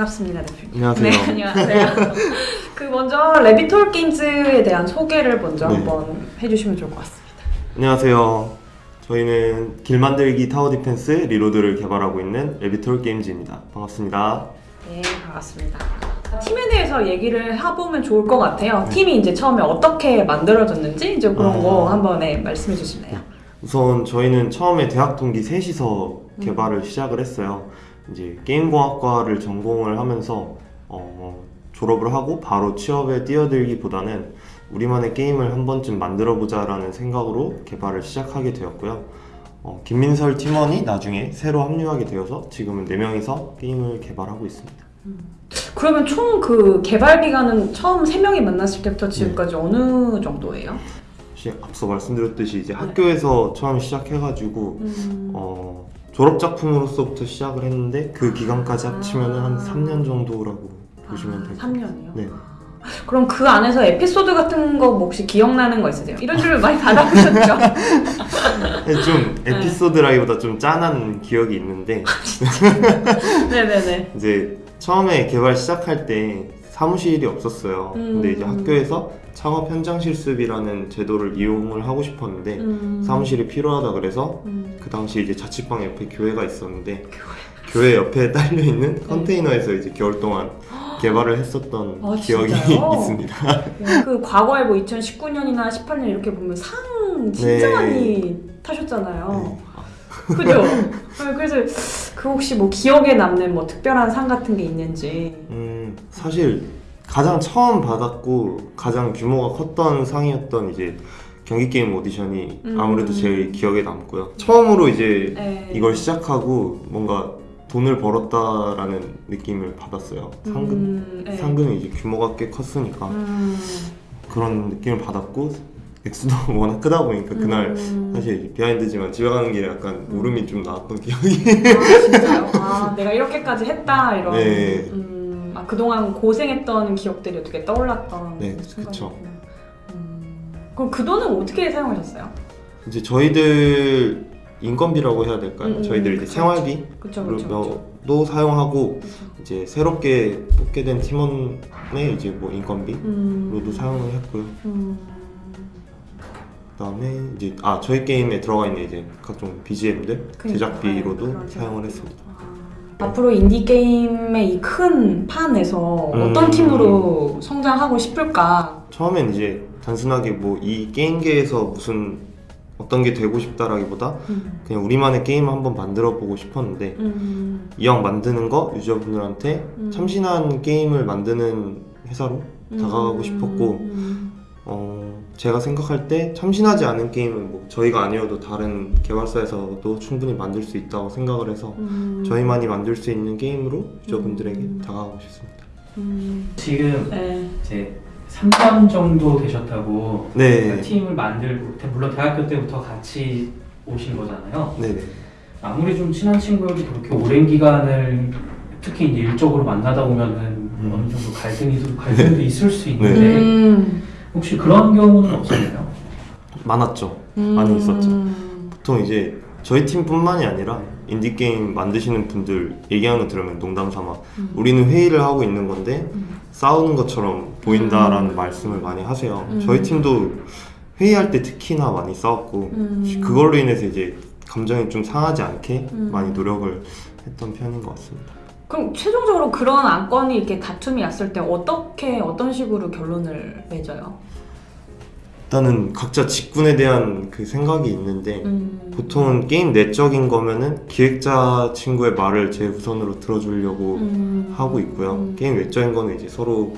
반갑습니다, 대표님. 안녕하세요. 네, 안녕하세요. 그 먼저 레비톨 게임즈에 대한 소개를 먼저 네. 한번 해주시면 좋을 것 같습니다. 안녕하세요. 저희는 길 만들기 tower defense 리로드를 개발하고 있는 레비톨 게임즈입니다. 반갑습니다. 네, 반갑습니다. 팀에 대해서 얘기를 해보면 좋을 것 같아요. 네. 팀이 이제 처음에 어떻게 만들어졌는지 이제 그런 아. 거 한번 네, 말씀해 주실래요? 우선 저희는 처음에 대학 동기 셋이서 음. 개발을 시작을 했어요. 이제 게임공학과를 전공을 하면서 어, 졸업을 하고 바로 취업에 뛰어들기보다는 우리만의 게임을 한 번쯤 만들어 보자 라는 생각으로 개발을 시작하게 되었고요. 어, 김민설 팀원이 나중에 새로 합류하게 되어서 지금은 4명이서 게임을 개발하고 있습니다. 그러면 총 그 개발 기간은 처음 세 명이 만났을 때부터 네. 지금까지 어느 정도예요? 앞서 말씀드렸듯이 이제 학교에서 처음 시작해가지고 음, 어, 졸업 작품으로서부터 시작을 했는데 그 기간까지 합치면 한 아. 3년 정도라고 보시면 아, 될것 3년이요? 네. 그럼 그 안에서 에피소드 같은 거뭐 혹시 기억나는 거 있으세요? 이런 질문 많이 받아보셨죠? 같아요. 좀 네. 에피소드라기보다 좀 짠한 기억이 있는데 네네네. 이제 처음에 개발 시작할 때 사무실이 없었어요. 근데 이제 음. 학교에서 창업 현장 실습이라는 제도를 이용을 하고 싶었는데 음, 사무실이 필요하다 그래서 음, 그 당시 이제 자취방 옆에 교회가 있었는데 교회 옆에 딸려 있는 컨테이너에서 이제 개월 동안 개발을 했었던 아, 기억이? 있습니다. 네, 그 과거에 뭐 2019년이나 18년 이렇게 보면 상 진짜 네. 많이 타셨잖아요. 네. 그죠? 네, 그래서 그 혹시 뭐 기억에 남는 뭐 특별한 상 같은 게 있는지. 음, 사실 가장 처음 받았고 가장 규모가 컸던 상이었던 이제 경기 게임 오디션이 음. 아무래도 제일 기억에 남고요. 처음으로 이제 네. 이걸 시작하고 뭔가 돈을 벌었다라는 느낌을 받았어요. 상금 음, 네. 상금이 이제 규모가 꽤 컸으니까 음, 그런 느낌을 받았고 액수도 워낙 크다 보니까 그날 음. 사실 비하인드지만 집에 가는 길에 약간 울음이 좀 나왔던 기억이 아, 진짜요? 아, 내가 이렇게까지 했다 이런. 네. 음, 아, 그동안 고생했던 기억들이 어떻게 떠올랐던. 네. 그쵸. 음, 그럼 그 돈은 어떻게 사용하셨어요? 이제 저희들 인건비라고 해야 될까요? 음, 저희들 이제 그쵸, 생활비로 그쵸, 그쵸. 도 사용하고. 이제 새롭게 뽑게 된 팀원의 이제 뭐 인건비로도 음, 사용을 했고요. 음, 그다음에 이제 아 저희 게임에 들어가 있는 이제 각종 BGM들 그러니까, 제작비로도 네, 그런 사용을. 했습니다. 아, 앞으로 인디 게임의 이 큰 판에서 어떤 음. 팀으로 성장하고 싶을까? 처음엔 이제 단순하게 뭐 이 게임계에서 무슨 어떤 게 되고 싶다라기보다 음, 그냥 우리만의 게임 한번 만들어 보고 싶었는데 음, 이왕 만드는 거 유저분들한테 음. 참신한 게임을 만드는 회사로 다가가고 음, 싶었고 음, 어, 제가 생각할 때 참신하지 않은 게임은 뭐 저희가 아니어도 다른 개발사에서도 충분히 만들 수 있다고 생각을 해서 음, 저희만이 만들 수 있는 게임으로 유저분들에게 음. 다가가고 싶습니다. 음, 지금 네. 이제 3년 정도 되셨다고 네, 팀을 만들고 물론 대학교 때부터 같이 오신 거잖아요. 네네. 아무리 좀 친한 친구여도 그렇게 오랜 기간을 특히 일적으로 만나다 보면은 음. 어느 정도 갈등이 갈등도 있을 수 있는데 네. 음, 혹시 그런 경우는 없었나요? 많았죠. 많이 있었죠. 음, 보통 이제 저희 팀뿐만이 아니라 인디 게임 만드시는 분들 얘기하는 거 들으면 농담 삼아 음. 우리는 회의를 하고 있는 건데 음. 싸우는 것처럼 보인다라는 음. 말씀을 많이 하세요. 음. 저희 팀도 회의할 때 특히나 많이 싸웠고 음. 그걸로 인해서 이제 감정이 좀 상하지 않게 음. 많이 노력을 했던 편인 것 같습니다. 그럼 최종적으로 그런 안건이 이렇게 다툼이 왔을 때 어떻게 어떤 식으로 결론을 맺어요? 일단은 각자 직군에 대한 그 생각이 있는데 음. 보통은 게임 내적인 거면은 기획자 친구의 말을 제 우선으로 들어주려고 음. 하고 있고요. 음. 게임 외적인 거는 이제 서로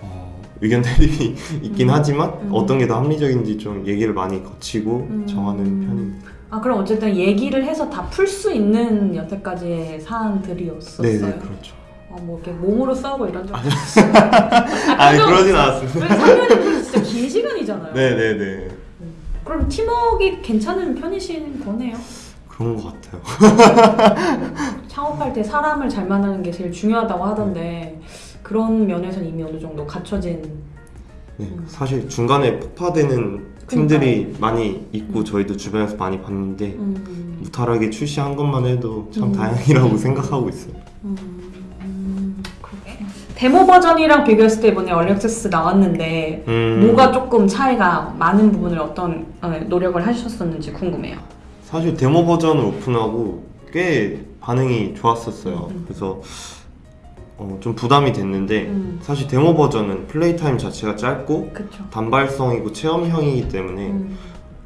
어, 의견 대립이 있긴 음. 하지만 음. 어떤 게 더 합리적인지 좀 얘기를 많이 거치고 음. 정하는 편입니다. 아 그럼 어쨌든 얘기를 해서 다 풀 수 있는 여태까지의 사안들이었었어요. 네네 그렇죠. 어, 뭐 이렇게 몸으로 싸우고 이런 적. 아니 그러진 않았습니다. 3년이면 진짜 긴 시간이잖아요. 네 네네 그럼 팀워크가 괜찮은 편이신 거네요. 그런 것 같아요. 창업할 때 사람을 잘 만나는 게 제일 중요하다고 하던데 그런 면에서는 이미 어느 정도 갖춰진. 네, 음. 사실 중간에 폭파되는 팀들이 많이 있고 저희도 주변에서 많이 봤는데 음. 무탈하게 출시한 것만 해도 참 음. 다행이라고 생각하고 있어요. 음. 데모 버전이랑 비교했을 때 이번에 얼리 액세스 나왔는데 음, 뭐가 조금 차이가 많은 부분을 어떤 어, 노력을 하셨었는지 궁금해요. 사실 데모 버전을 오픈하고 꽤 반응이 좋았었어요. 음. 그래서 어, 좀 부담이 됐는데 음, 사실 데모 버전은 플레이 타임 자체가 짧고 그렇죠. 단발성이고 체험형이기 때문에 음,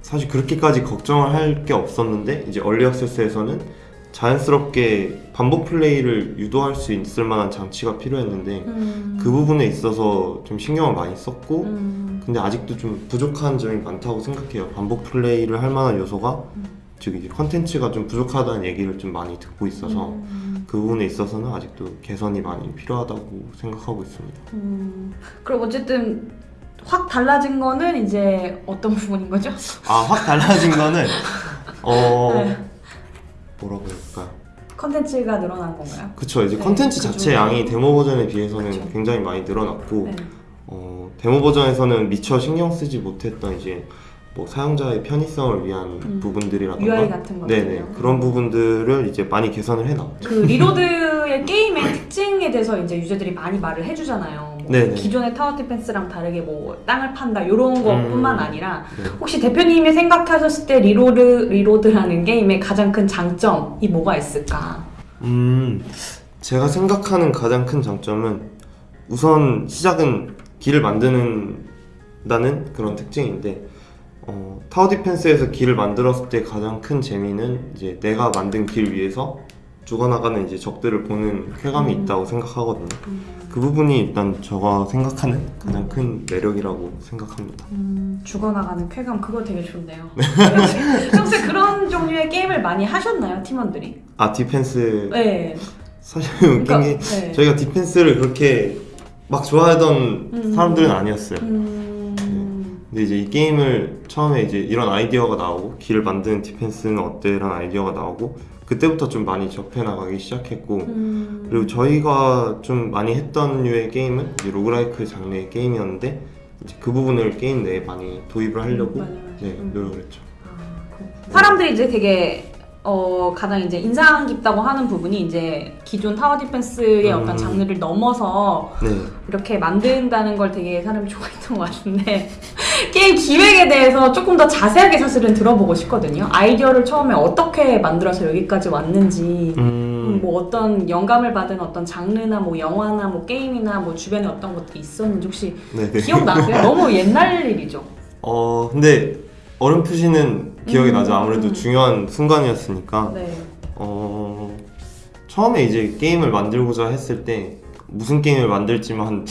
사실 그렇게까지 걱정을 할 게 없었는데 이제 early access에서는 자연스럽게 반복 플레이를 유도할 수 있을 만한 장치가 필요했는데 음, 그 부분에 있어서 좀 신경을 많이 썼고 음, 근데 아직도 좀 부족한 점이 많다고 생각해요. 반복 플레이를 할 만한 요소가 음. 즉 이제 컨텐츠가 좀 부족하다는 얘기를 좀 많이 듣고 있어서 음, 그 부분에 있어서는 아직도 개선이 많이 필요하다고 생각하고 있습니다. 음. 그럼 어쨌든 확 달라진 거는 이제 어떤 부분인 거죠? 아 확 달라진 거는 어 네. 뭐라고 할까요? 컨텐츠가 늘어난 건가요? 그쵸 이제 네, 컨텐츠 그 자체. 양이 데모 버전에 비해서는 그쵸. 굉장히 많이 늘어났고 네. 어, 데모 버전에서는 미처 신경 쓰지 못했던 이제 뭐 사용자의 편의성을 위한 음. 부분들이라던가 UI 같은 네네 그런 부분들을 이제 많이 개선을 해놨죠. 그 리로드의 게임의 특징에 대해서 이제 유저들이 많이 말을 해주잖아요. 뭐. 기존의 tower defense랑 다르게 뭐 땅을 판다 이런 것뿐만 음. 아니라 네. 혹시 대표님이 생각하셨을 때 리로드 리로드라는 게임의 가장 큰 장점이 뭐가 있을까? 음, 제가 생각하는 가장 큰 장점은 우선 시작은 길을 만드는 다는 그런 특징인데 어, tower defense에서 길을 만들었을 때 가장 큰 재미는 이제 내가 만든 길 위에서 죽어나가는 이제 적들을 보는 쾌감이 음. 있다고 생각하거든요. 그 부분이 일단 제가 생각하는 가장 큰 매력이라고 생각합니다. 음, 죽어나가는 쾌감 그거 되게 좋네요. 평소에 그런 종류의 게임을 많이 하셨나요 팀원들이? 아 defense 네. 사실 웃긴 그러니까, 게 네. 저희가 defense를 그렇게 막 좋아하던 음. 사람들은 아니었어요. 음, 근데 이제 이 게임을 처음에 이제 이런 아이디어가 나오고 길을 만드는 defense는 어때 라는 아이디어가 나오고 그때부터 좀 많이 접해 나가기 시작했고 음, 그리고 저희가 좀 많이 했던 류의 게임은 이제 roguelike 장르의 게임이었는데 이제 그 부분을 게임 내에 많이 도입을 하려고 맞아요. 네 음. 노력을 했죠. 아. 사람들이 이제 되게 어, 가장 이제 인상 깊다고 하는 부분이 이제 기존 tower defense의 음. 어떤 장르를 넘어서 네. 이렇게 만든다는 걸 되게 사람이 좋아했던 것 같은데 게임 기획에 대해서 조금 더 자세하게 사실은 들어보고 싶거든요. 아이디어를 처음에 어떻게 만들어서 여기까지 왔는지 음, 음, 뭐 어떤 영감을 받은 어떤 장르나 뭐 영화나 뭐 게임이나 뭐 주변에 어떤 것들이 있었는지 혹시 네, 네. 기억나세요? 너무 옛날 일이죠. 어 근데 어렴풋이는 기억이 음. 나죠. 아무래도 중요한 순간이었으니까. 네. 어 처음에 이제 게임을 만들고자 했을 때 무슨 게임을 만들지만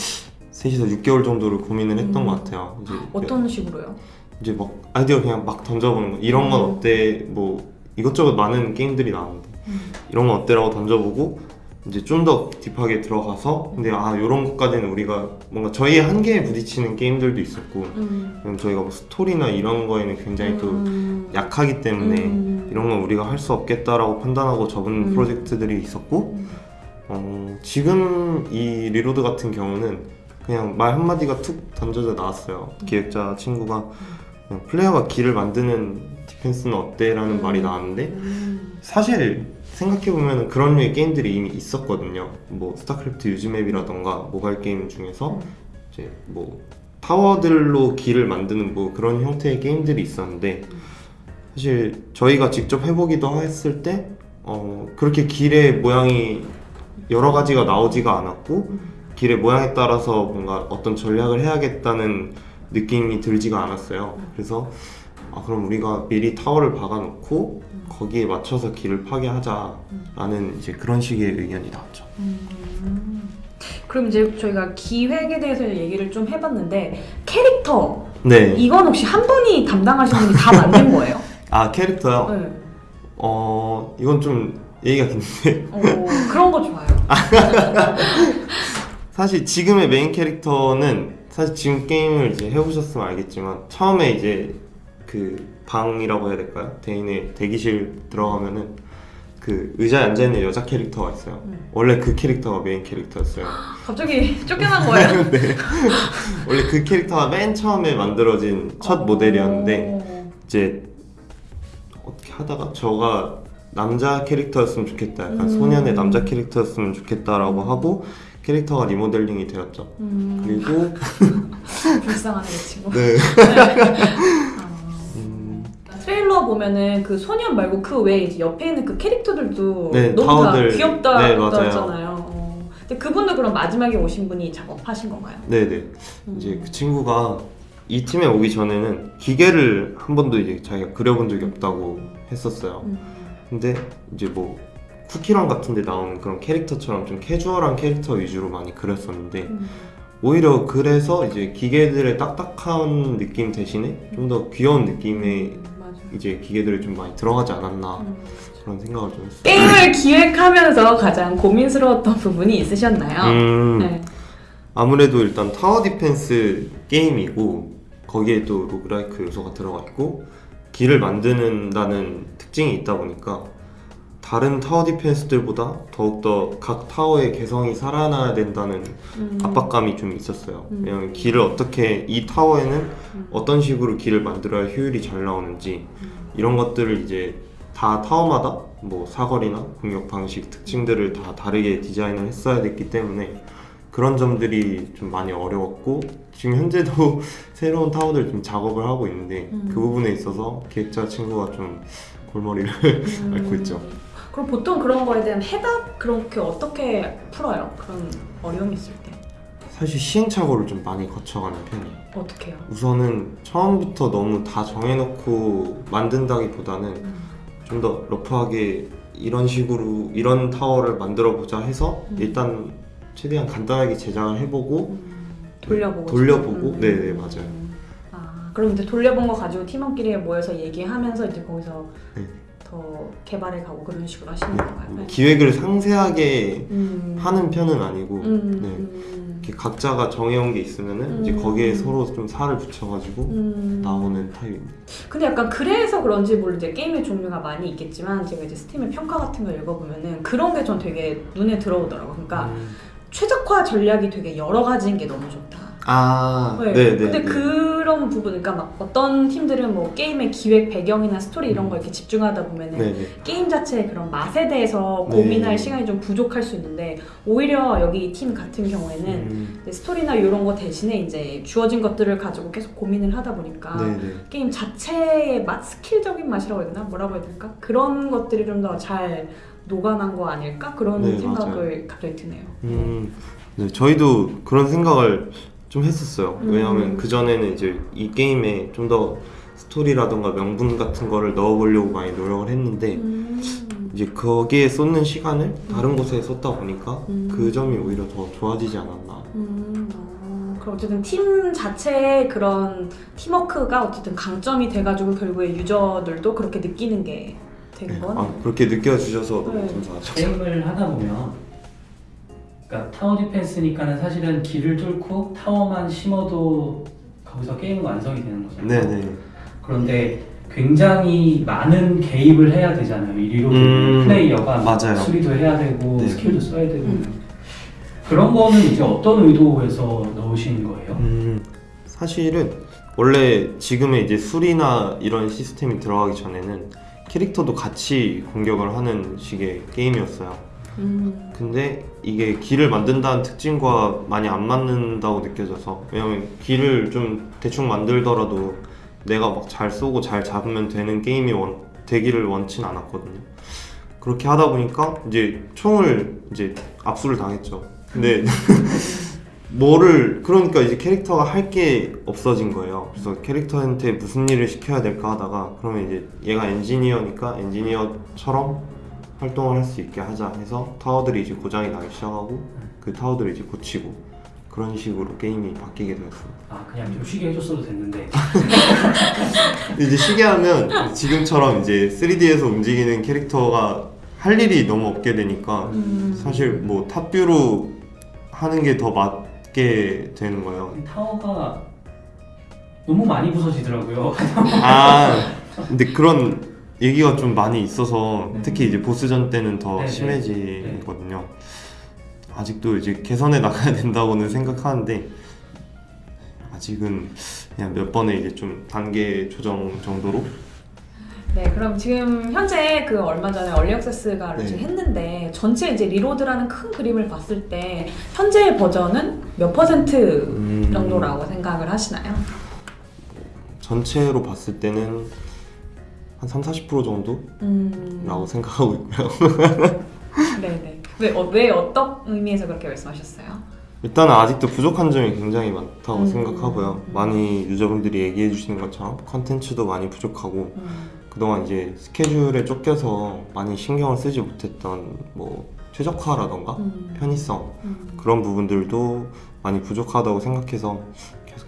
한 3시에서 6개월 정도를 고민을 했던 음. 것 같아요. 이제 어떤 식으로요? 이제 막 아이디어 그냥 막 던져보는 거 이런 건 음. 어때 뭐 이것저것 많은 게임들이 나왔는데 음. 이런 건 어때라고 던져보고 이제 좀 더 딥하게 들어가서 근데 아 이런 것까지는 우리가 뭔가 저희의 한계에 부딪히는 게임들도 있었고 음. 그럼 저희가 뭐 스토리나 이런 거에는 굉장히 또 음. 약하기 때문에 음. 이런 건 우리가 할 수 없겠다라고 판단하고 접은 음. 프로젝트들이 있었고 음. 어, 지금 이 리로드 같은 경우는 그냥 말 한마디가 툭 던져져 나왔어요 음. 기획자 친구가 그냥 플레이어가 길을 만드는 디펜스는 어때? 라는 음. 말이 나왔는데 음. 사실 생각해보면 그런 류의 게임들이 이미 있었거든요 뭐 스타크래프트 use map이라던가 모바일 게임 중에서 음. 이제 뭐 타워들로 길을 만드는 뭐 그런 형태의 게임들이 있었는데 사실 저희가 직접 해보기도 했을 때 어, 그렇게 길의 모양이 여러 가지가 나오지가 않았고 음. 길의 모양에 따라서 뭔가 어떤 전략을 해야겠다는 느낌이 들지가 않았어요. 그래서 아, 그럼 우리가 미리 타워를 박아놓고 거기에 맞춰서 길을 파괴하자라는 이제 그런 식의 의견이 나왔죠. 음. 그럼 이제 저희가 기획에 대해서 얘기를 좀 해봤는데 캐릭터 네. 이건 혹시 한 분이 담당하시는 분이 다 만든 거예요? 아 캐릭터요. 네. 어 이건 좀 얘기가 긴데 어, 그런 거 좋아요. 사실 지금의 메인 캐릭터는 사실 지금 게임을 이제 해보셨으면 알겠지만 처음에 이제 그 방이라고 해야 될까요? 대인의 대기실 들어가면은 그 의자에 앉아 있는 여자 캐릭터가 있어요. 음. 원래 그 캐릭터가 메인 캐릭터였어요. 갑자기 쫓겨난 거예요? 원래 그 캐릭터가 맨 처음에 만들어진 첫 모델이었는데 어. 이제 어떻게 하다가 저가 남자 캐릭터였으면 좋겠다. 약간 음. 소년의 남자 캐릭터였으면 좋겠다라고 하고 캐릭터가 리모델링이 되었죠. 음, 그리고 불쌍하네 이 친구. 네. 아. 음, 트레일러 보면은 그 소년 말고 그 외에 이제 옆에 있는 그 캐릭터들도 네, 너무. 다 귀엽다 네. 했잖아요. 어. 근데 그분도 그럼 마지막에 오신 분이 작업하신 건가요? 네네. 음. 이제 그 친구가 이 팀에 오기 전에는 기계를 한 번도 이제 자기가 그려본 적이 없다고 했었어요. 음. 근데 이제 뭐 쿠키런 같은 데 나오는 그런 캐릭터처럼 좀 캐주얼한 캐릭터 위주로 많이 그렸었는데 음. 오히려 그래서 이제 기계들의 딱딱한 느낌 대신에 좀 더 귀여운 느낌의 음. 이제 기계들이 좀 많이 들어가지 않았나 음. 그런 생각을 좀 했어요. 게임을 기획하면서 가장 고민스러웠던 부분이 있으셨나요? 음, 네. 아무래도 일단 타워 디펜스 게임이고 거기에 또 roguelike 요소가 들어가 있고 길을 만드는다는 특징이 있다 보니까 다른 타워 디펜스들보다 더욱더 각 타워의 개성이 살아나야 된다는 음. 압박감이 좀 있었어요. 음. 왜냐면 길을 어떻게 이 타워에는 음. 어떤 식으로 길을 만들어야 효율이 잘 나오는지 이런 것들을 이제 다 타워마다 뭐 사거리나 공격 방식 특징들을 다 다르게 디자인을 했어야 됐기 때문에 그런 점들이 좀 많이 어려웠고 지금 현재도 새로운 타워들 좀 작업을 하고 있는데 음. 그 부분에 있어서 기획자 친구가 좀 골머리를 음. 앓고 있죠. 그럼 보통 그런 거에 대한 해답 그렇게 어떻게 풀어요? 그런 어려움이 있을 때 사실 시행착오를 좀 많이 거쳐가는 편이에요. 어떻게 해요? 우선은 처음부터 너무 다 정해놓고 만든다기보다는 음. 좀더 러프하게 이런 식으로 이런 타워를 만들어 보자 해서 음. 일단 최대한 간단하게 제작을 해보고 음. 돌려보고 돌려보고? 싶은? 네네, 맞아요. 아 그럼 이제 돌려본 거 가지고 팀원끼리 모여서 얘기하면서 이제 거기서 네. 더 개발해 가고 그런 식으로 하시는 네, 건가요? 뭐 기획을 상세하게 음. 하는 편은 아니고 음. 네. 음. 이렇게 각자가 정해온 게 있으면은 이제 음. 거기에 서로 좀 살을 붙여가지고 음. 나오는 타입입니다. 근데 약간 그래서 그런지 모르 이제 게임의 종류가 많이 있겠지만 제가 이제 스팀의 평가 같은 걸 읽어보면은 그런 게 전 되게 눈에 들어오더라고. 그러니까 음. 최적화 전략이 되게 여러 가지인 게 너무 좋다. 아, 네. 네 네. 근데 그 런 부분, 그러니까 막 어떤 팀들은 뭐 게임의 기획 배경이나 스토리 이런 거 이렇게 집중하다 보면은 네네. 게임 자체의 그런 맛에 대해서 네. 고민할 시간이 좀 부족할 수 있는데 오히려 여기 이팀 같은 경우에는 음, 스토리나 이런 거 대신에 이제 주어진 것들을 가지고 계속 고민을 하다 보니까 네네. 게임 자체의 맛, 스킬적인 맛이라고 해야 되나? 뭐라고 해야 될까? 그런 것들이 좀 더 잘 녹아난 거 아닐까? 그런 네, 생각을 갑자기 드네요. 음, 네, 저희도 그런 생각을 좀 했었어요. 음. 왜냐하면 그 전에는 이제 이 게임에 좀 더 스토리라던가 명분 같은 거를 넣어보려고 많이 노력을 했는데 음. 이제 거기에 쏟는 시간을 다른 곳에 쏟다 보니까 음. 그 점이 오히려 더 좋아지지 않았나. 음, 어, 그럼 어쨌든 팀 자체의 그런 팀워크가 어쨌든 강점이 돼가지고 결국에 유저들도 그렇게 느끼는 게된 네, 건. 아, 그렇게 느껴주셔서 너무 네. 감사하죠. 게임을 하다 보면 그러니까 타워 디펜스니까는 사실은 길을 뚫고 타워만 심어도 거기서 게임은 완성이 되는 거잖아요. 네네. 그런데 굉장히 많은 개입을 해야 되잖아요. 이 리로 음, 플레이어가 맞아요. 수리도 해야 되고 네. 스킬도 써야 되고 음. 그런 거는 이제 어떤 의도에서 넣으신 거예요? 음, 사실은 원래 지금의 이제 술이나 이런 시스템이 들어가기 전에는 캐릭터도 같이 공격을 하는 식의 게임이었어요. 음. 근데 이게 길을 만든다는 특징과 많이 안 맞는다고 느껴져서 왜냐면 길을 좀 대충 만들더라도 내가 막 잘 쏘고 잘 잡으면 되는 게임이 원, 되기를 원치 는 않았거든요. 그렇게 하다 보니까 이제 총을 이제 압수를 당했죠. 근데 뭐를 그러니까 이제 캐릭터가 할 게 없어진 거예요. 그래서 캐릭터한테 무슨 일을 시켜야 될까 하다가 그러면 이제 얘가 엔지니어니까 엔지니어처럼 활동을 할 수 있게 하자 해서 타워들이 이제 고장이 나기 시작하고 그 타워들을 이제 고치고 그런 식으로 게임이 바뀌게 되었습니다. 아 그냥 좀 쉬게 해줬어도 됐는데 이제 쉬게 하면 지금처럼 이제 3D에서 움직이는 캐릭터가 할 일이 너무 없게 되니까 음. 사실 뭐 탑뷰로 하는 게 더 맞게 되는 거예요. 타워가 너무 많이 부서지더라고요. 아 근데 그런 얘기가 좀 많이 있어서 네. 특히 이제 보스전 때는 더 네, 네. 심해지거든요. 아직도 이제 개선해 나가야 된다고는 생각하는데 아직은 그냥 몇 번의 이제 좀 단계 조정 정도로 네, 그럼 지금 현재 그 얼마 전에 early access가 네. 했는데 전체 이제 리로드라는 큰 그림을 봤을 때 현재 버전은 몇 퍼센트 음, 정도라고 생각을 하시나요? 전체로 봤을 때는 한 3, 40% 정도라고 음, 생각하고 있고요. 네네. 왜, 어, 왜 어떤 의미에서 그렇게 말씀하셨어요? 일단은 아직도 부족한 점이 굉장히 많다고 음. 생각하고요. 음. 많이 유저분들이 얘기해 주시는 것처럼 컨텐츠도 많이 부족하고 음, 그동안 이제 스케줄에 쫓겨서 많이 신경을 쓰지 못했던 뭐 최적화라던가 음, 편의성 음. 그런 부분들도 많이 부족하다고 생각해서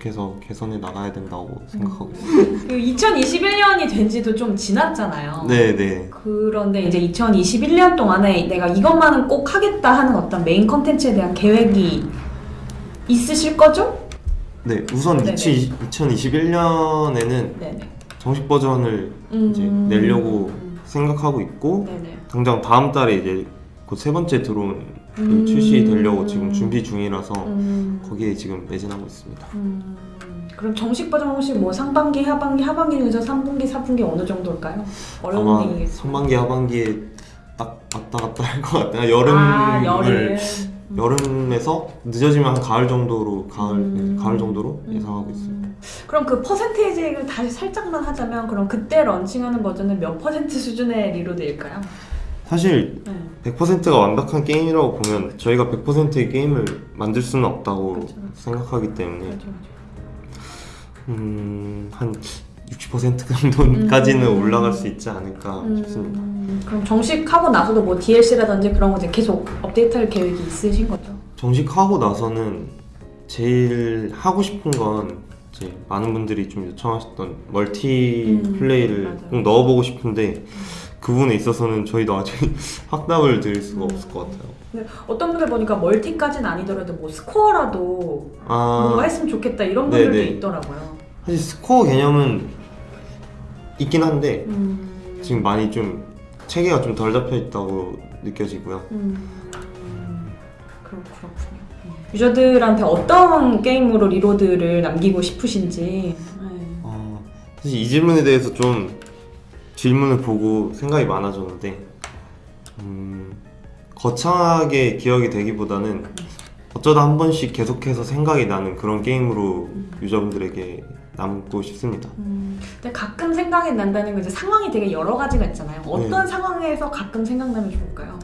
계속해서 개선해 나가야 된다고 생각하고 있습니다. 그 2021년이 된 지도 좀 지났잖아요. 네, 네. 그런데 이제 2021년 동안에 내가 이것만은 꼭 하겠다 하는 어떤 메인 컨텐츠에 대한 계획이 있으실 거죠? 네, 우선 네네. 2021년에는 네네. 정식 버전을 이제 음. 내려고 음. 생각하고 있고 네네. 당장 다음 달에 이제 곧세 번째 드론 음. 출시되려고 지금 준비 중이라서 음. 거기에 지금 매진하고 있습니다. 음. 그럼 정식 버전 혹시 뭐 상반기, 하반기, 하반기 중에서 3분기, 4분기 어느 정도일까요? 아마. 상반기 하반기에 딱 왔다 갔다 할 것 같아요. 여름을 아, 여름. 여름에서 늦어지면 한 가을 정도로 가을 음. 네, 가을 정도로 음. 예상하고 있습니다. 그럼 그 퍼센테이지를 다시 살짝만 하자면 그럼 그때 런칭하는 버전은 몇 퍼센트 수준의 리로드일까요? 사실 네. 100%가 완벽한 게임이라고 보면 저희가 100%의 게임을 만들 수는 없다고 그렇죠. 생각하기 때문에 그렇죠, 그렇죠. 음, 한 60% 정도까지는 음. 올라갈 수 있지 않을까 싶습니다. 음, 그럼 정식하고 나서도 뭐 DLC라든지 그런 거 이제 계속 업데이트할 계획이 있으신 거죠? 정식하고 나서는 제일 하고 싶은 건 이제 많은 분들이 좀 요청하셨던 멀티 음, 플레이를. 꼭 넣어보고 싶은데 그 부분에 있어서는 저희도 아직 확답을 드릴 수가 음. 없을 것 같아요. 근데 어떤 분들 보니까 멀티까지는 아니더라도 뭐 스코어라도 뭔가 아, 했으면 좋겠다 이런 분들도 네네. 있더라고요. 사실 스코어 개념은 있긴 한데 음, 지금 많이 좀 체계가 좀 덜 잡혀 있다고 느껴지고요. 음, 그렇, 그렇군요. 음. 유저들한테 어떤 게임으로 리로드를 남기고 싶으신지 네. 어, 사실 이 질문에 대해서 좀 질문을 보고 생각이 많아졌는데 음, 거창하게 기억이 되기보다는 어쩌다 한 번씩 계속해서 생각이 나는 그런 게임으로 유저분들에게 남고 싶습니다. 음, 근데 가끔 생각이 난다는 건 이제 상황이 되게 여러 가지가 있잖아요. 어떤 상황에서 가끔 생각나면 좋을까요?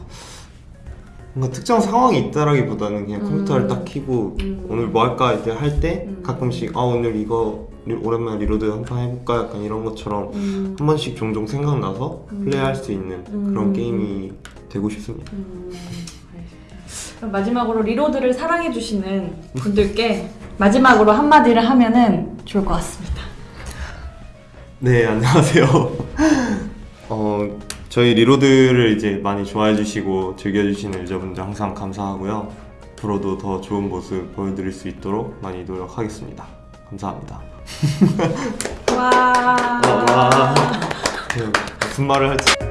뭔가 특정 상황이 있다라기보다는 그냥 음. 컴퓨터를 딱 켜고 음. 오늘 뭐 할까 이렇게 할때 음. 가끔씩 아 오늘 이거 리- 오랜만에 리로드 한판 해볼까 약간 이런 것처럼 음, 한 번씩 종종 생각나서 음. 플레이할 수 있는 음. 그런 게임이 되고 싶습니다. 음, 마지막으로 리로드를 사랑해주시는 분들께 마지막으로 한마디를 하면은 좋을 것 같습니다. 네 안녕하세요. 어 저희 리로드를 이제 많이 좋아해 주시고 즐겨 주시는 유저분들 항상 감사하고요. 앞으로도 더 좋은 모습 보여드릴 수 있도록 많이 노력하겠습니다. 감사합니다. 와. 와. 네, 무슨 말을 할지.